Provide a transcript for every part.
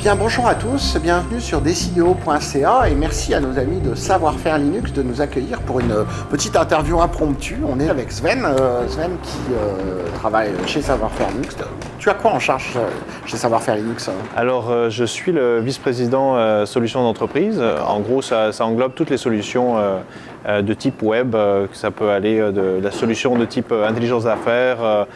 Bien, bonjour à tous, bienvenue sur Decideo.ca et merci à nos amis de Savoir-faire Linux de nous accueillir pour une petite interview impromptue. On est avec Sven, euh, Sven qui euh, travaille chez Savoir-faire Linux. Tu as quoi en charge euh, chez Savoir-faire Linux Alors, je suis le vice-président solutions d'entreprise. En gros, ça, ça, englobe toutes les solutions de type web. Ça peut aller de la solution de type intelligence d'affaires,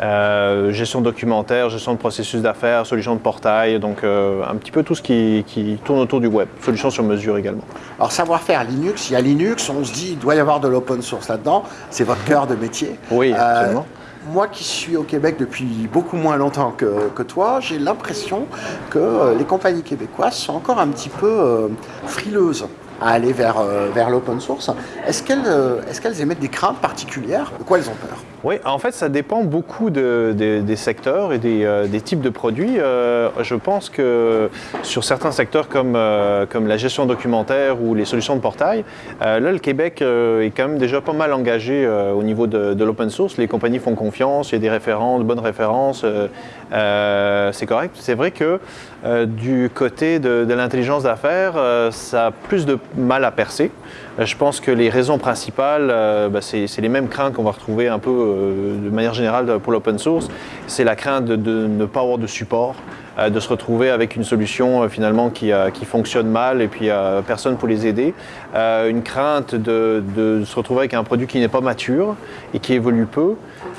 euh, gestion documentaire, gestion de processus d'affaires, solution de portail, donc euh, un petit peu tout ce qui, tourne autour du web, solution sur mesure également. Alors savoir-faire Linux, il y a Linux, on se dit il doit y avoir de l'open source là-dedans, c'est votre cœur de métier. Oui, euh, absolument. moi qui suis au Québec depuis beaucoup moins longtemps que, que toi, j'ai l'impression que les compagnies québécoises sont encore un petit peu frileuses à aller vers, vers l'open source. Est-ce qu'elles est qu'elles émettent des craintes particulières De quoi elles ont peur? Oui, en fait, ça dépend beaucoup des secteurs et des, euh, types de produits. Euh, je pense que sur certains secteurs comme, euh, comme la gestion documentaire ou les solutions de portail, là, le Québec est quand même déjà pas mal engagé au niveau de, l'open source. Les compagnies font confiance, il y a des références, de bonnes références, c'est correct. C'est vrai que du côté de, l'intelligence d'affaires, ça a plus de mal à percer. Je pense que les raisons principales, bah, c'est les mêmes craintes qu'on va retrouver un peu de manière générale pour l'open source, c'est la crainte de, ne pas avoir de support, euh, de se retrouver avec une solution euh, finalement qui, fonctionne mal et puis personne pour les aider. une crainte de, se retrouver avec un produit qui n'est pas mature et qui évolue peu.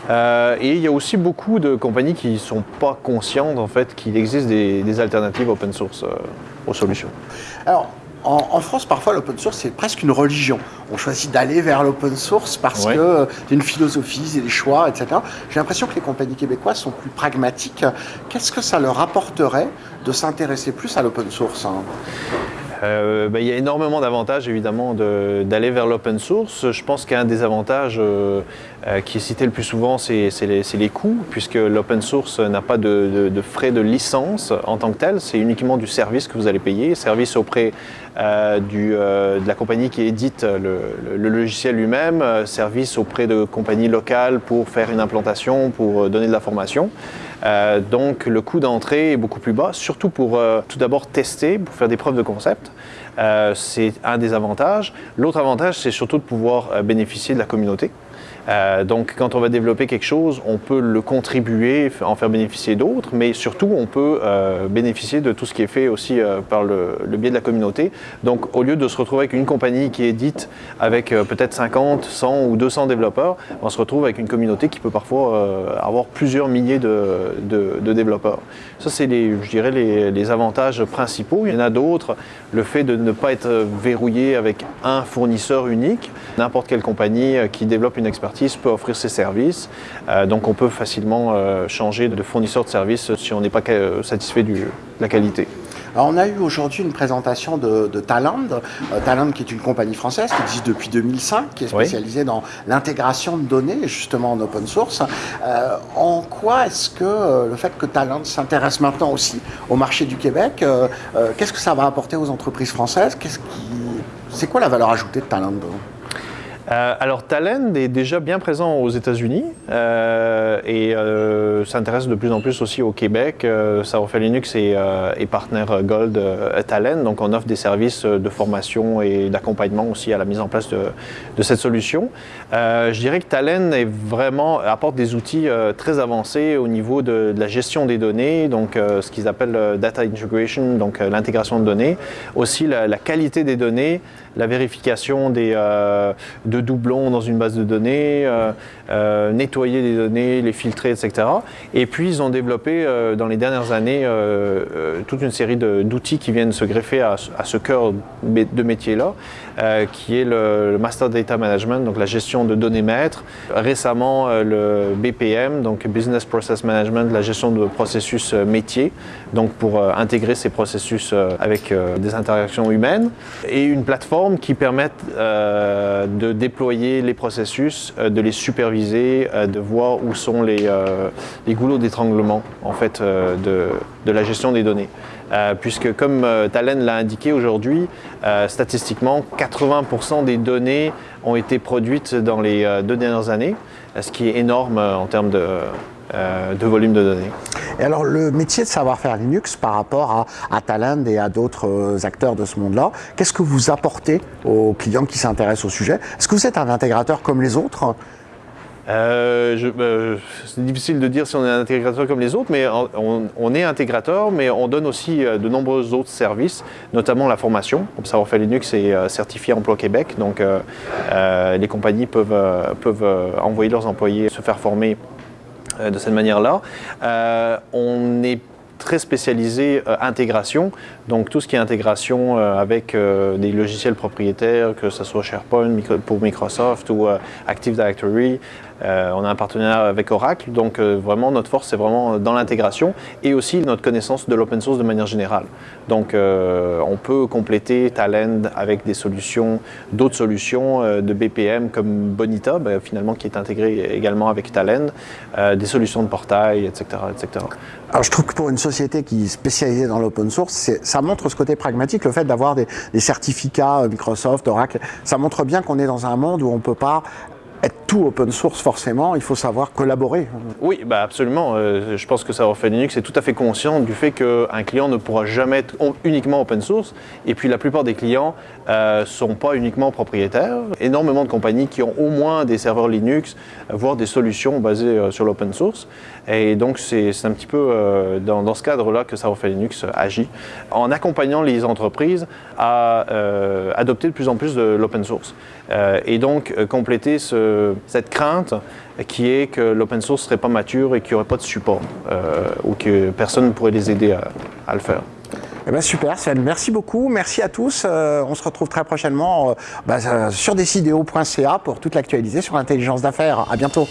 et il y a aussi beaucoup de compagnies qui ne sont pas conscientes en fait qu'il existe des, des, alternatives open source aux solutions. Alors, en, France, parfois, l'open source, c'est presque une religion. On choisit d'aller vers l'open source parce que euh, y a une philosophie, des choix, etc. J'ai l'impression que les compagnies québécoises sont plus pragmatiques. Qu'est-ce que ça leur apporterait de s'intéresser plus à l'open source hein? Euh, bah, il y a énormément d'avantages évidemment d'aller vers l'open source. Je pense qu'un des avantages euh, euh, qui est cité le plus souvent, c'est les, coûts, puisque l'open source n'a pas de, frais de licence en tant que tel, c'est uniquement du service que vous allez payer, service auprès de la compagnie qui édite le, logiciel lui-même, service auprès de compagnies locales pour faire une implantation, pour donner de la formation. Donc le coût d'entrée est beaucoup plus bas, surtout pour tout d'abord tester, pour faire des preuves de concept. Euh, c'est un des avantages. L'autre avantage, c'est surtout de pouvoir euh, bénéficier de la communauté. Euh, donc quand on va développer quelque chose, on peut le contribuer, en faire bénéficier d'autres, mais surtout on peut euh, bénéficier de tout ce qui est fait aussi euh, par le, biais de la communauté. Donc au lieu de se retrouver avec une compagnie qui édite avec peut-être 50, 100 ou 200 développeurs, on se retrouve avec une communauté qui peut parfois avoir plusieurs milliers de, développeurs. Ça c'est je dirais les, les, avantages principaux. Il y en a d'autres, le fait de ne pas être verrouillé avec un fournisseur unique. N'importe quelle compagnie qui développe une expertise peut offrir ses services. Euh, donc on peut facilement euh, changer de fournisseur de services si on n'est pas euh, satisfait de la qualité. Alors on a eu aujourd'hui une présentation de, Talend, Talend qui est une compagnie française qui existe depuis 2005, qui est spécialisée dans l'intégration de données, justement en open source. en quoi est-ce que le fait que Talend s'intéresse maintenant aussi au marché du Québec, qu'est-ce que ça va apporter aux entreprises françaises? C'est quoi la valeur ajoutée de Talend alors Talend est déjà bien présent aux États-Unis. Euh, et euh, s'intéresse de plus en plus aussi au Québec. Savoir-faire Linux est, partenaire Gold Talend, donc on offre des services de formation et d'accompagnement aussi à la mise en place de, cette solution. je dirais que vraiment, apporte des outils très avancés au niveau de, la gestion des données, donc ce qu'ils appellent data integration, donc l'intégration de données, aussi la, qualité des données, la vérification de doublons dans une base de données, euh, euh, nettoyer les données, les filtrer, etc. Et puis ils ont développé euh, dans les dernières années toute une série d'outils qui viennent se greffer à, ce cœur de métier-là, qui est le, Master Data Management, donc la gestion de données maîtres. Récemment, le BPM, donc Business Process Management, la gestion de processus métiers, donc pour intégrer ces processus avec des interactions humaines. Et une plateforme qui permet de déployer les processus, euh, de les superviser, euh, de voir où sont les, euh, les goulots d'étranglement en fait, de, de, la gestion des données. puisque comme Talen l'a indiqué aujourd'hui, statistiquement, 80% des données ont été produites dans les deux dernières années, ce qui est énorme en termes de, de volume de données. Et alors le métier de savoir-faire Linux par rapport à, à Talend et à d'autres acteurs de ce monde-là, qu'est-ce que vous apportez aux clients qui s'intéressent au sujet? Est-ce que vous êtes un intégrateur comme les autres? Euh, euh, c'est difficile de dire si on est un intégrateur comme les autres, mais on, est intégrateur, mais on donne aussi euh, de nombreux autres services, notamment la formation. Comme Savoir-faire Linux est certifié Emploi Québec, donc les compagnies peuvent, peuvent envoyer leurs employés se faire former de cette manière-là. on est très spécialisé intégration, donc tout ce qui est intégration avec des logiciels propriétaires, que ce soit SharePoint pour Microsoft ou Active Directory, euh, on a un partenariat avec Oracle, donc euh, vraiment notre force c'est vraiment dans l'intégration et aussi notre connaissance de l'open source de manière générale. Donc euh, on peut compléter Talend avec des solutions, d'autres solutions de BPM comme Bonita, ben, finalement qui est intégré également avec Talend, des solutions de portail, etc., etc. Alors je trouve que pour une société qui est spécialisée dans l'open source, ça montre ce côté pragmatique, le fait d'avoir des, des, certificats Microsoft, Oracle, ça montre bien qu'on est dans un monde où on ne peut pas être tout open source forcément, il faut savoir collaborer. Oui, bah absolument. Euh, je pense que Savoir-faire Linux est tout à fait conscient du fait qu'un client ne pourra jamais être uniquement open source. Et puis la plupart des clients ne euh, sont pas uniquement propriétaires. Énormément de compagnies qui ont au moins des serveurs Linux, voire des solutions basées euh, sur l'open source. Et donc c'est un petit peu dans, ce cadre-là que Savoir-faire Linux agit, en accompagnant les entreprises à adopter de plus en plus de l'open source. et donc compléter ce, cette crainte qui est que l'open source ne serait pas mature et qu'il n'y aurait pas de support euh, ou que personne ne pourrait les aider à, le faire. Eh ben super Sven, merci beaucoup, merci à tous. Euh, on se retrouve très prochainement euh, bah, sur decideo.ca pour toute l'actualité sur l'intelligence d'affaires. À bientôt.